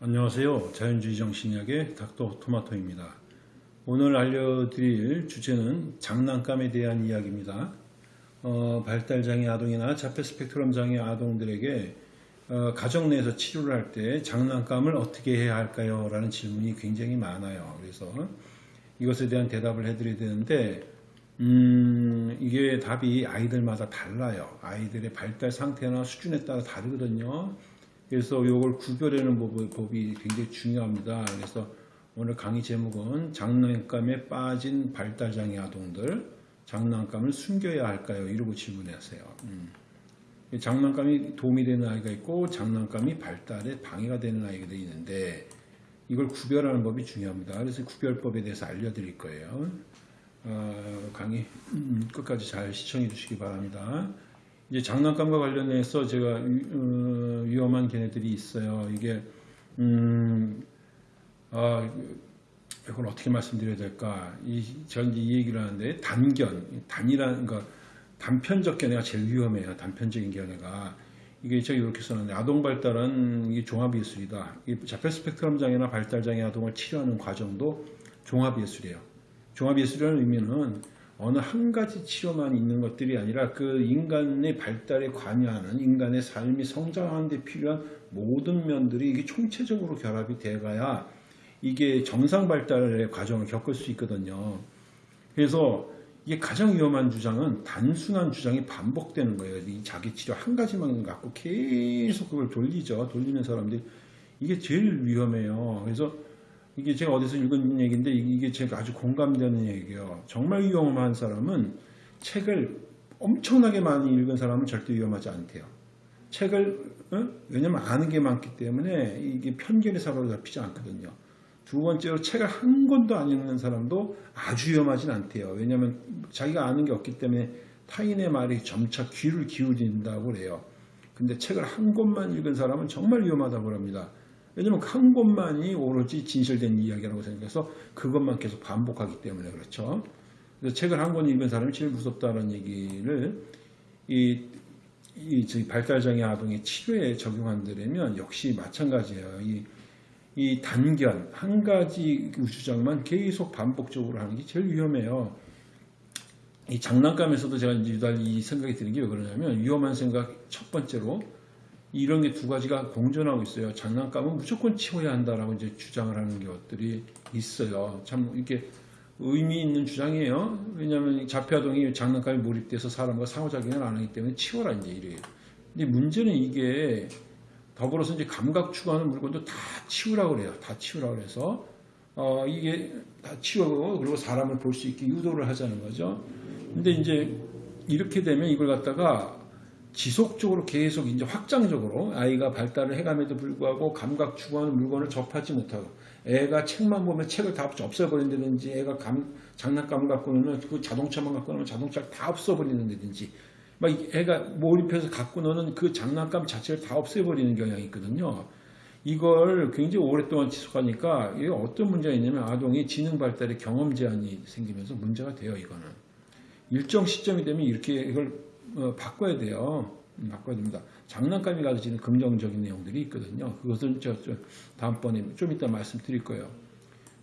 안녕하세요. 자연주의 정신의학의 닥터 토마토입니다. 오늘 알려드릴 주제는 장난감에 대한 이야기입니다. 어, 발달장애 아동이나 자폐 스펙트럼 장애 아동들에게 어, 가정 내에서 치료를 할 때 장난감을 어떻게 해야 할까요? 라는 질문이 굉장히 많아요. 그래서 이것에 대한 대답을 해드려야 되는데 음, 이게 답이 아이들마다 달라요. 아이들의 발달 상태나 수준에 따라 다르거든요. 그래서 이걸 구별하는 법이 굉장히 중요합니다. 그래서 오늘 강의 제목은 장난감에 빠진 발달장애 아동들 장난감을 숨겨야 할까요? 이러고 질문하세요. 음. 장난감이 도움이 되는 아이가 있고 장난감이 발달에 방해가 되는 아이가 있는데 이걸 구별하는 법이 중요합니다. 그래서 구별법에 대해서 알려드릴 거예요. 어, 강의 음, 끝까지 잘 시청해 주시기 바랍니다. 이제 장난감과 관련해서 제가 어, 위험한 개념들이 있어요. 이게 음, 아, 이걸 어떻게 말씀드려야 될까? 이, 전 이 얘기를 하는데 단견, 단이라는 거 단편적 견해가 제일 위험해요. 단편적인 견해가 이게 제가 이렇게 써놨는데 아동 발달은 이게 종합 예술이다. 자폐 스펙트럼 장애나 발달 장애 아동을 치료하는 과정도 종합 예술이에요. 종합 예술이라는 의미는 어느 한 가지 치료만 있는 것들이 아니라 그 인간의 발달에 관여하는 인간의 삶이 성장하는 데 필요한 모든 면들이 이게 총체적으로 결합이 돼가야 이게 정상 발달의 과정을 겪을 수 있거든요. 그래서 이게 가장 위험한 주장은 단순한 주장이 반복되는 거예요. 이 자기 치료 한 가지만 갖고 계속 그걸 돌리죠. 돌리는 사람들이 이게 제일 위험해요. 그래서 이게 제가 어디서 읽은 얘기인데 이게 제가 아주 공감되는 얘기예요. 정말 위험한 사람은 책을 엄청나게 많이 읽은 사람은 절대 위험하지 않대요. 책을 어? 왜냐면 아는 게 많기 때문에 이게 편견의 사고로 잡히지 않거든요. 두 번째로 책을 한 권도 안 읽는 사람도 아주 위험하진 않대요. 왜냐하면 자기가 아는 게 없기 때문에 타인의 말이 점차 귀를 기울인다고 그래요. 근데 책을 한 권만 읽은 사람은 정말 위험하다고 합니다. 왜냐면 한 곳만이 오로지 진실된 이야기라고 생각해서 그것만 계속 반복하기 때문에 그렇죠. 그래서 책을 한 권 읽은 사람이 제일 무섭다는 얘기를 이, 이 발달장애 아동의 치료에 적용한다면 역시 마찬가지예요. 이, 이 단견 한 가지 주장만 계속 반복적으로 하는 게 제일 위험해요. 이 장난감에서도 제가 이이 생각이 드는 게 왜 그러냐면 위험한 생각 첫 번째로 이런 게 두 가지가 공존하고 있어요. 장난감은 무조건 치워야 한다라고 이제 주장을 하는 것들이 있어요. 참 이렇게 의미 있는 주장이에요. 왜냐하면 자폐아동이 장난감에 몰입돼서 사람과 상호작용을 안 하기 때문에 치워라 이제 이래요. 근데 문제는 이게 더불어서 이제 감각 추구하는 물건도 다 치우라고 그래요. 다 치우라고 그래서 어 이게 다 치우고 그리고 사람을 볼 수 있게 유도를 하자는 거죠. 근데 이제 이렇게 되면 이걸 갖다가 지속적으로 계속 이제 확장적으로 아이가 발달을 해감에도 불구하고 감각 추구하는 물건을 접하지 못하고 애가 책만 보면 책을 다 없애버린다든지 애가 감, 장난감을 갖고 노면 그 자동차만 갖고 노면 자동차를 다 없애버리는다든지 막 애가 몰입해서 갖고 노는 그 장난감 자체를 다 없애버리는 경향이 있거든요. 이걸 굉장히 오랫동안 지속하니까 이게 어떤 문제가 있냐면 아동이 지능 발달에 경험 제한이 생기면서 문제가 돼요. 이거는 일정 시점이 되면 이렇게 이걸 어, 바꿔야 돼요. 음, 바꿔야 됩니다. 장난감이 가지는 긍정적인 내용들이 있거든요. 그것은 저, 저 다음번에 좀 이따 말씀드릴 거예요.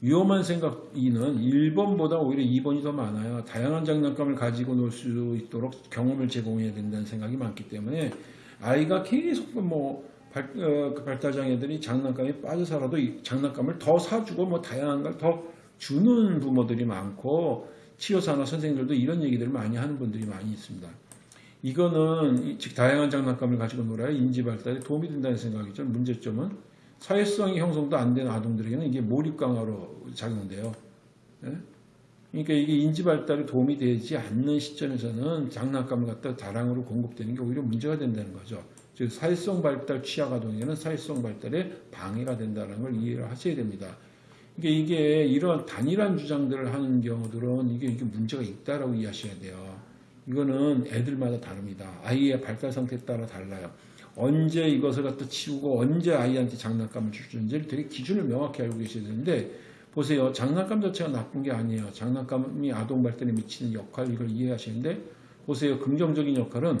위험한 생각 2는 1번보다 오히려 2번이 더 많아요. 다양한 장난감을 가지고 놀 수 있도록 경험을 제공해야 된다는 생각이 많기 때문에 아이가 계속 뭐 발, 어, 그 발달장애들이 장난감에 빠져 살아도 장난감을 더 사주고 뭐 다양한 걸 더 주는 부모들이 많고 치료사나 선생님들도 이런 얘기들을 많이 하는 분들이 많이 있습니다. 이거는 즉 다양한 장난감을 가지고 놀아야 인지 발달에 도움이 된다는 생각이죠. 문제점은 사회성이 형성도 안 된 아동들에게는 이게 몰입 강화로 작용돼요. 예? 그러니까 이게 인지 발달에 도움이 되지 않는 시점에서는 장난감을 갖다 다량으로 공급되는 게 오히려 문제가 된다는 거죠. 즉 사회성 발달 취약 아동에게는 사회성 발달에 방해가 된다는 걸 이해를 하셔야 됩니다. 그러니까 이게 이런 단일한 주장들을 하는 경우들은 이게, 이게 문제가 있다라고 이해하셔야 돼요. 이거는 애들마다 다릅니다. 아이의 발달 상태에 따라 달라요. 언제 이것을 갖다 치우고 언제 아이한테 장난감을 줄는지를 되게 기준을 명확히 알고 계셔야 되는데 보세요. 장난감 자체가 나쁜 게 아니에요. 장난감이 아동 발달에 미치는 역할 이걸 이해하시는데 보세요. 긍정적인 역할은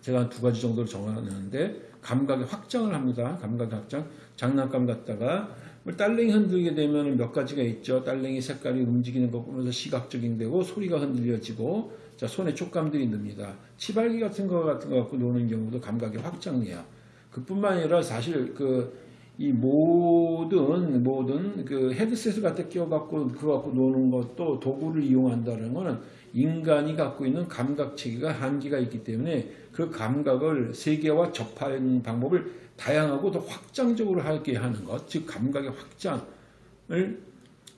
제가 두 가지 정도로 정하는데 감각의 확장을 합니다. 감각의 확장. 장난감 갖다가 뭐 딸랭이 흔들게 되면 몇 가지가 있죠. 딸랭이 색깔이 움직이는 거 보면서 시각적인 되고 소리가 흔들려지고 자 손에 촉감들이 듭니다. 치발기 같은 거 같은 거 갖고 노는 경우도 감각의 확장이에요. 그뿐만 아니라 사실 그 이 모든 모든 그 헤드셋을 갖다 끼워갖고 그거 갖고 노는 것도 도구를 이용한다는 거는 인간이 갖고 있는 감각 체계가 한계가 있기 때문에 그 감각을 세계와 접하는 방법을 다양하고 더 확장적으로 하게 하는 것, 즉 감각의 확장을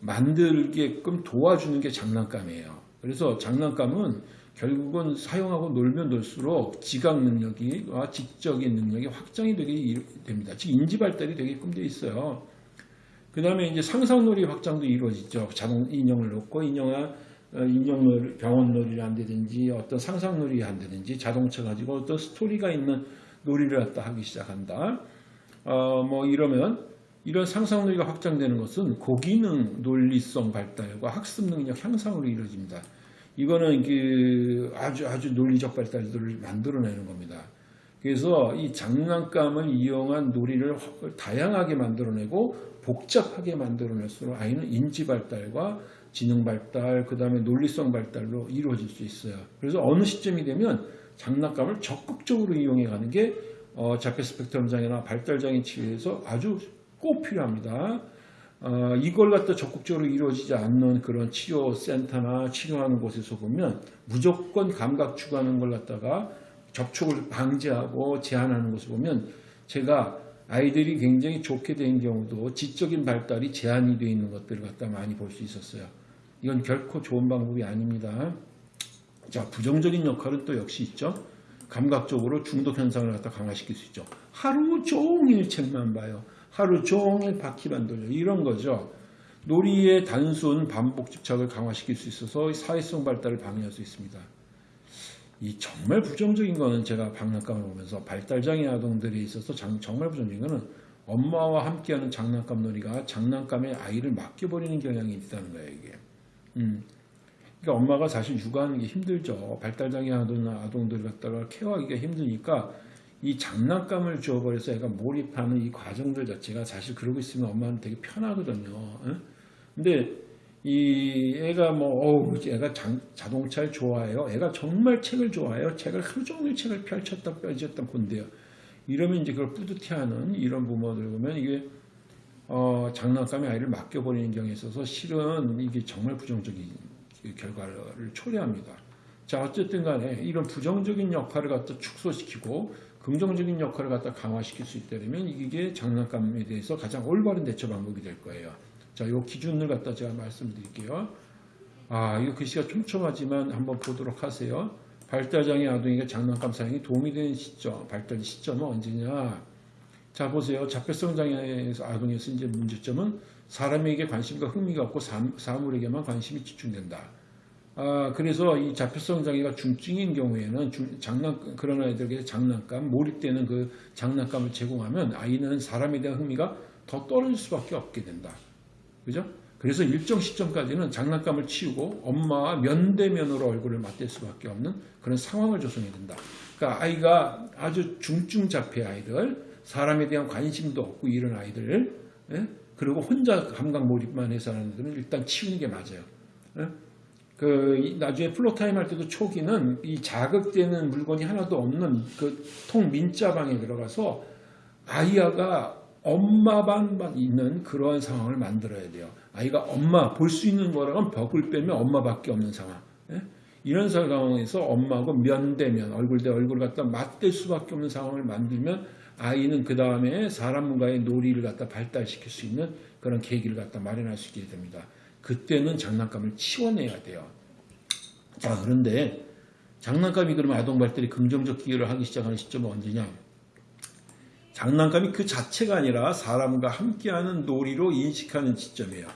만들게끔 도와주는 게 장난감이에요. 그래서 장난감은 결국은 사용하고 놀면 놀수록 지각 능력이 와 지적인 능력이 확장이 되게 됩니다. 즉 인지 발달이 되게끔 돼 있어요. 그 다음에 이제 상상놀이 확장도 이루어지죠. 자동 인형을 놓고 인형아 어, 인형놀이, 병원놀이를 한다든지 어떤 상상놀이를 한다든지 자동차 가지고 어떤 스토리가 있는 놀이를 갖다 하기 시작한다. 어, 뭐 이러면 이런 상상놀이가 확장되는 것은 고기능 논리성 발달과 학습 능력 향상으로 이루어집니다. 이거는 그 아주 아주 논리적 발달들을 만들어내는 겁니다. 그래서 이 장난감을 이용한 놀이를 다양하게 만들어내고 복잡하게 만들어낼수록 아이는 인지 발달과 지능 발달, 그 다음에 논리성 발달로 이루어질 수 있어요. 그래서 어느 시점이 되면 장난감을 적극적으로 이용해 가는 게 어, 자폐 스펙트럼 장애나 발달 장애 치료에서 아주 꼭 필요합니다. 어, 이걸 갖다 적극적으로 이루어지지 않는 그런 치료센터나 치료하는 곳에서 보면 무조건 감각 추구하는 걸 갖다가 접촉을 방지하고 제한하는 것을 보면 제가 아이들이 굉장히 좋게 된 경우도 지적인 발달이 제한이 되어 있는 것들을 갖다 많이 볼 수 있었어요. 이건 결코 좋은 방법이 아닙니다. 자, 부정적인 역할은 또 역시 있죠. 감각적으로 중독 현상을 갖다 강화시킬 수 있죠. 하루 종일 책만 봐요. 하루 종일 바퀴만 돌려. 이런 거죠. 놀이의 단순 반복 집착을 강화시킬 수 있어서 사회성 발달을 방해할 수 있습니다. 이 정말 부정적인 거는 제가 장난감을 보면서 발달장애 아동들에 있어서 장, 정말 부정적인 거는 엄마와 함께하는 장난감 놀이가 장난감에 아이를 맡겨버리는 경향이 있다는 거예요. 이게. 음. 그러니까 엄마가 사실 육아하는 게 힘들죠. 발달장애 아동, 아동들 갖다가 케어하기가 힘드니까 이 장난감을 주어버려서 애가 몰입하는 이 과정들 자체가 사실 그러고 있으면 엄마는 되게 편하거든요. 응? 근데 이 애가 뭐 어우 애가 장, 자동차를 좋아해요. 애가 정말 책을 좋아해요. 책을 하루 종일 책을 펼쳤다 펼쳤다 본대요. 이러면 이제 그걸 뿌듯해하는 이런 부모들 보면 이게 어, 장난감에 아이를 맡겨버리는 경우에 있어서 실은 이게 정말 부정적인 결과를 초래합니다. 자 어쨌든 간에 이런 부정적인 역할을 갖다 축소시키고 긍정적인 역할을 갖다 강화시킬 수 있다면 이게 장난감에 대해서 가장 올바른 대처 방법이 될 거예요. 자, 요 기준을 갖다 제가 말씀드릴게요. 아, 이거 글씨가 촘촘하지만 한번 보도록 하세요. 발달장애 아동에게 장난감 사용이 도움이 되는 시점, 발달 시점은 언제냐? 자, 보세요. 자폐성 장애 아동에서 이제 문제점은 사람에게 관심과 흥미가 없고 사물에게만 관심이 집중된다. 아, 그래서 이 자폐성 장애가 중증인 경우에는 중, 장난, 그런 아이들에게 장난감, 몰입되는 그 장난감을 제공하면 아이는 사람에 대한 흥미가 더 떨어질 수밖에 없게 된다. 그죠? 그래서 일정 시점까지는 장난감을 치우고 엄마와 면대면으로 얼굴을 맞댈 수밖에 없는 그런 상황을 조성해야 된다. 그러니까 아이가 아주 중증 자폐 아이들, 사람에 대한 관심도 없고 이런 아이들, 예? 그리고 혼자 감각 몰입만 해서 하는 애들은 일단 치우는 게 맞아요. 예? 그 나중에 floor time 할 때도 초기는 이 자극되는 물건이 하나도 없는 그 통 민자방에 들어가서 아이가 엄마만 있는 그러한 상황을 만들어야 돼요. 아이가 엄마 볼 수 있는 거라곤 벽을 빼면 엄마밖에 없는 상황. 예? 이런 상황에서 엄마하고 면 대 면 얼굴 대 얼굴 갖다 맞댈 수밖에 없는 상황을 만들면 아이는 그 다음에 사람과의 놀이를 갖다 발달시킬 수 있는 그런 계기를 갖다 마련할 수 있게 됩니다. 그때는 장난감을 치워내야 돼요. 자, 그런데 장난감이 그러면 아동 발달이 긍정적 기여를 하기 시작하는 시점은 언제냐? 장난감이 그 자체가 아니라 사람과 함께하는 놀이로 인식하는 시점이에요.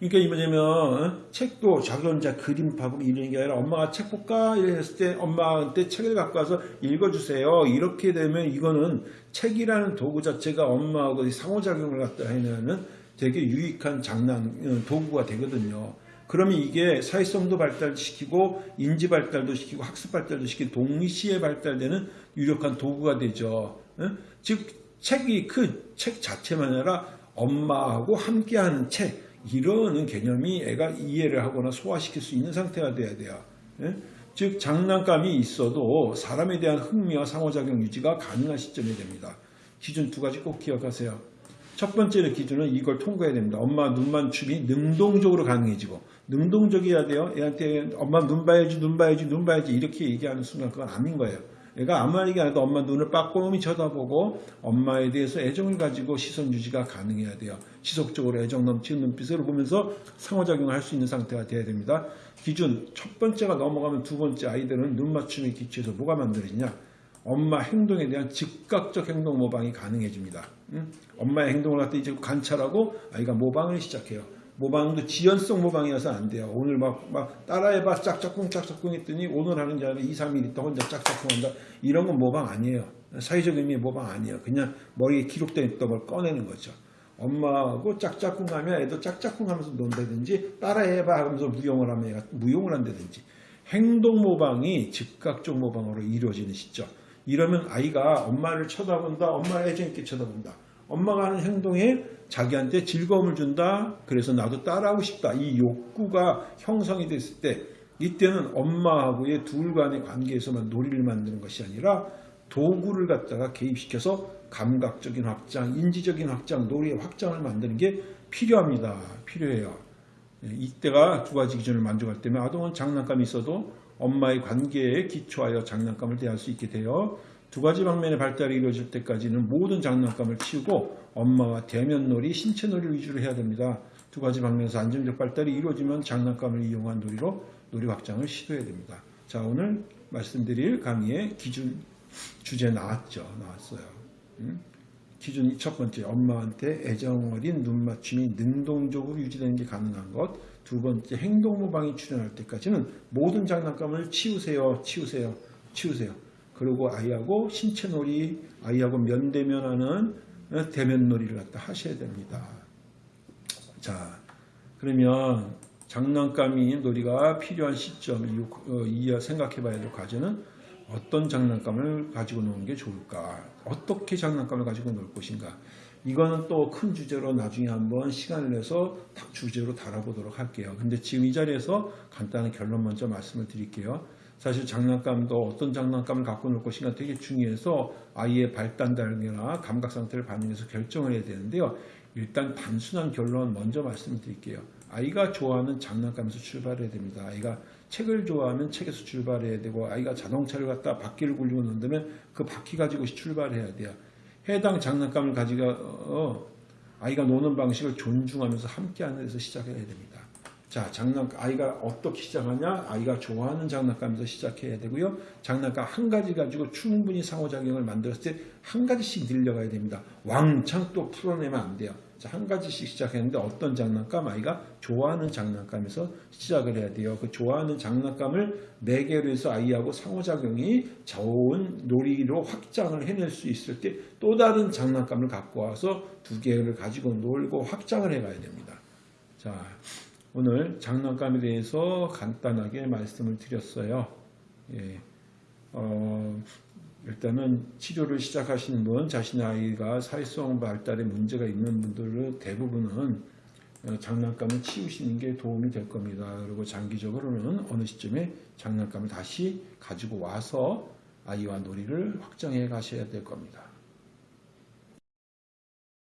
그러니까 어? 책도 자기 혼자 그림 파고 이러는 게 아니라 엄마가 책 볼까 이랬을 때 엄마한테 책을 갖고 와서 읽어주세요. 이렇게 되면 이거는 책이라는 도구 자체가 엄마하고 상호작용을 갖다 해내는 되게 유익한 장난 어, 도구가 되거든요. 그러면 이게 사회성도 발달시키고 인지 발달도 시키고 학습 발달도 시키고 동시에 발달되는 유력한 도구가 되죠. 어? 즉 책이 그 책 자체만 아니라 엄마하고 함께하는 책 이러는 개념이 애가 이해를 하거나 소화시킬 수 있는 상태가 돼야 돼요. 예? 즉 장난감이 있어도 사람에 대한 흥미와 상호작용 유지가 가능한 시점이 됩니다. 기준 두 가지 꼭 기억하세요. 첫 번째 기준은 이걸 통과해야 됩니다. 엄마 눈만 춤이 능동적으로 가능해지고 능동적이어야 돼요. 애한테 엄마 눈 봐야지 눈 봐야지 눈 봐야지 이렇게 얘기하는 순간 그건 아닌 거예요. 애가 아무 얘기 안 해도 엄마 눈을 빠꼼히 쳐다보고 엄마에 대해서 애정을 가지고 시선 유지가 가능해야 돼요. 지속적으로 애정 넘치는 눈빛으로 보면서 상호작용을 할 수 있는 상태가 돼야 됩니다. 기준 첫 번째가 넘어가면 두 번째 아이들은 눈 맞춤에 기초해서 뭐가 만들어지냐? 엄마 행동에 대한 즉각적 행동 모방이 가능해집니다. 응? 엄마의 행동을 갖다 이제 관찰하고 아이가 모방을 시작해요. 모방도 지연성 모방이어서 안 돼요. 오늘 막, 막 따라해봐 짝짝꿍 짝짝꿍 했더니 오늘 하는 게 아니라 2, 3일 있다 혼자 짝짝꿍 한다. 이런 건 모방 아니에요. 사회적 의미의 모방 아니에요. 그냥 머리에 기록되어 있던 걸 꺼내는 거죠. 엄마하고 짝짝꿍 하면 애도 짝짝꿍 하면서 논다든지 따라해봐 하면서 무용을 하면 애가 무용을 한다든지 행동 모방이 즉각적 모방으로 이루어지는 시점. 이러면 아이가 엄마를 쳐다본다, 엄마를 애정 있게 쳐다본다. 엄마가 하는 행동에 자기한테 즐거움을 준다. 그래서 나도 따라하고 싶다. 이 욕구가 형성이 됐을 때 이때는 엄마하고의 둘 간의 관계에서만 놀이를 만드는 것이 아니라 도구를 갖다가 개입시켜서 감각적인 확장, 인지적인 확장, 놀이의 확장을 만드는 게 필요합니다. 필요해요. 예, 이때가 두 가지 기준을 만족할 때면 아동은 장난감이 있어도 엄마의 관계에 기초하여 장난감을 대할 수 있게 되어 두 가지 방면의 발달이 이루어질 때까지는 모든 장난감을 치우고 엄마와 대면놀이, 신체놀이를 위주로 해야 됩니다. 두 가지 방면에서 안정적 발달이 이루어지면 장난감을 이용한 놀이로 놀이 확장을 시도해야 됩니다. 자 오늘 말씀드릴 강의의 기준 주제 나왔죠. 나왔어요. 음? 기준이 첫 번째 엄마한테 애정 어린 눈 맞춤이 능동적으로 유지되는 게 가능한 것. 두 번째 행동 모방이 출현할 때까지는 모든 장난감을 치우세요. 치우세요. 치우세요. 그리고 아이하고 신체놀이, 아이하고 면대면하는 대면놀이를 갖다 하셔야 됩니다. 자, 그러면 장난감이 놀이가 필요한 시점, 이 어, 생각해 봐야 될 과제는 어떤 장난감을 가지고 노는 게 좋을까? 어떻게 장난감을 가지고 놀 것인가? 이거는 또 큰 주제로 나중에 한번 시간을 내서 주제로 다뤄보도록 할게요. 근데 지금 이 자리에서 간단한 결론 먼저 말씀을 드릴게요. 사실 장난감도 어떤 장난감을 갖고 놀 것인가 되게 중요해서 아이의 발단 단계나 감각 상태를 반영해서 결정을 해야 되는데요. 일단 단순한 결론 먼저 말씀을 드릴게요. 아이가 좋아하는 장난감에서 출발해야 됩니다. 아이가 책을 좋아하면 책에서 출발해야 되고 아이가 자동차를 갖다 바퀴를 굴리고 논다면 그 바퀴 가지고 출발해야 돼요. 해당 장난감을 가지고 어, 아이가 노는 방식을 존중하면서 함께하는 데서 시작해야 됩니다. 자, 장난 아이가 어떻게 시작하냐? 아이가 좋아하는 장난감에서 시작해야 되고요. 장난감 한 가지 가지고 충분히 상호작용을 만들었을 때 한 가지씩 늘려가야 됩니다. 왕창 또 풀어내면 안 돼요. 자, 한 가지씩 시작했는데 어떤 장난감 아이가 좋아하는 장난감에서 시작을 해야 돼요. 그 좋아하는 장난감을 네 개로 해서 아이하고 상호작용이 좋은 놀이로 확장을 해낼 수 있을 때 또 다른 장난감을 갖고 와서 두 개를 가지고 놀고 확장을 해가야 됩니다. 자, 오늘 장난감에 대해서 간단하게 말씀을 드렸어요. 예. 어, 일단은 치료를 시작하시는 분, 자신의 아이가 사회성 발달에 문제가 있는 분들은 대부분은 어, 장난감을 치우시는 게 도움이 될 겁니다. 그리고 장기적으로는 어느 시점에 장난감을 다시 가지고 와서 아이와 놀이를 확장해 가셔야 될 겁니다.